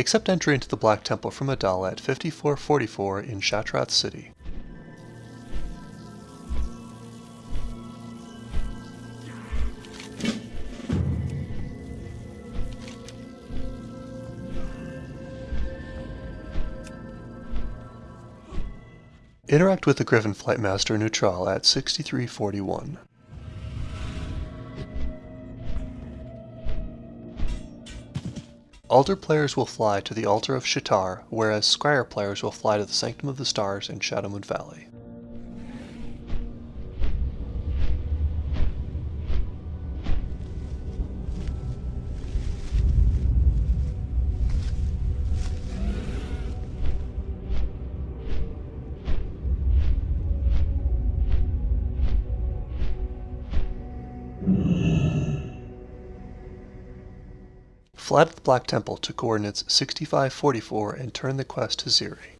Accept entry into the Black Temple from Adala at 5444 in Shattrath City. Interact with the Griffin Flight Master Nutral at 6341. Aldor players will fly to the Altar of Sha'tar, whereas Scryer players will fly to the Sanctum of the Stars in Shadowmoon Valley. Fly to the Black Temple to coordinates 6544 and turn the quest to Xi'ri.